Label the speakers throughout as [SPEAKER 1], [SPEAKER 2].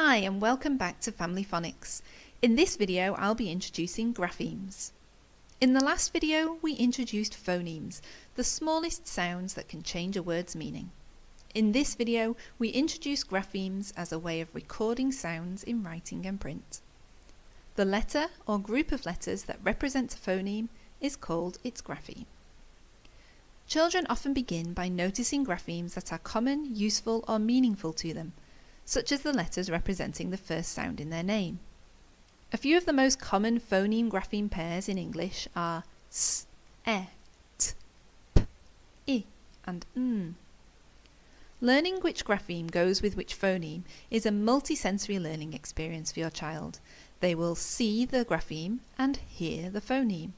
[SPEAKER 1] Hi and welcome back to Family Phonics. In this video I'll be introducing graphemes. In the last video we introduced phonemes, the smallest sounds that can change a word's meaning. In this video we introduce graphemes as a way of recording sounds in writing and print. The letter or group of letters that represents a phoneme is called its grapheme. Children often begin by noticing graphemes that are common, useful or meaningful to them – such as the letters representing the first sound in their name. A few of the most common phoneme grapheme pairs in English are s, e, t, p, i, and n. Learning which grapheme goes with which phoneme is a multisensory learning experience for your child. They will see the grapheme and hear the phoneme.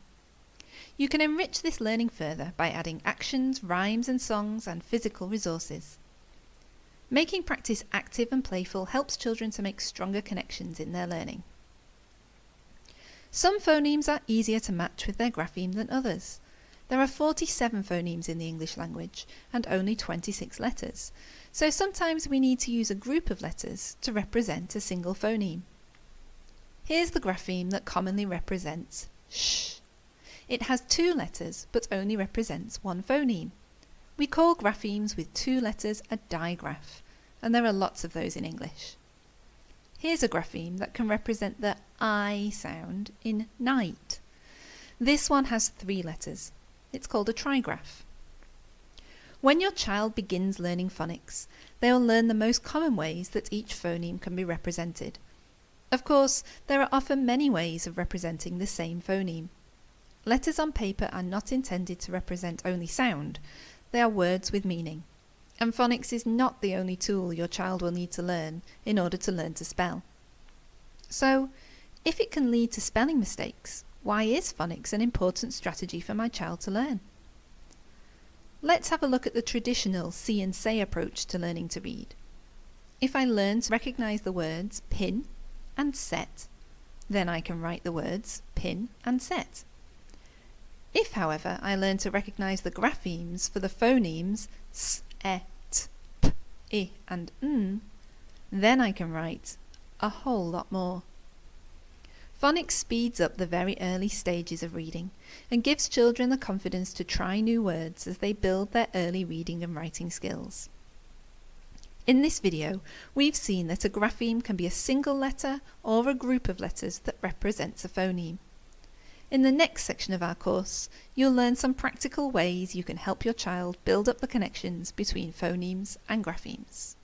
[SPEAKER 1] You can enrich this learning further by adding actions, rhymes and songs and physical resources. Making practice active and playful helps children to make stronger connections in their learning. Some phonemes are easier to match with their grapheme than others. There are 47 phonemes in the English language and only 26 letters, so sometimes we need to use a group of letters to represent a single phoneme. Here's the grapheme that commonly represents sh. It has two letters but only represents one phoneme. We call graphemes with two letters a digraph, and there are lots of those in English. Here's a grapheme that can represent the I sound in night. This one has three letters. It's called a trigraph. When your child begins learning phonics, they will learn the most common ways that each phoneme can be represented. Of course, there are often many ways of representing the same phoneme. Letters on paper are not intended to represent only sound, they are words with meaning. And phonics is not the only tool your child will need to learn in order to learn to spell. So, if it can lead to spelling mistakes, why is phonics an important strategy for my child to learn? Let's have a look at the traditional see and say approach to learning to read. If I learn to recognize the words pin and set, then I can write the words pin and set. If, however, I learn to recognize the graphemes for the phonemes s, e, t, p, i, and n, then I can write a whole lot more. Phonics speeds up the very early stages of reading and gives children the confidence to try new words as they build their early reading and writing skills. In this video, we've seen that a grapheme can be a single letter or a group of letters that represents a phoneme. In the next section of our course, you'll learn some practical ways you can help your child build up the connections between phonemes and graphemes.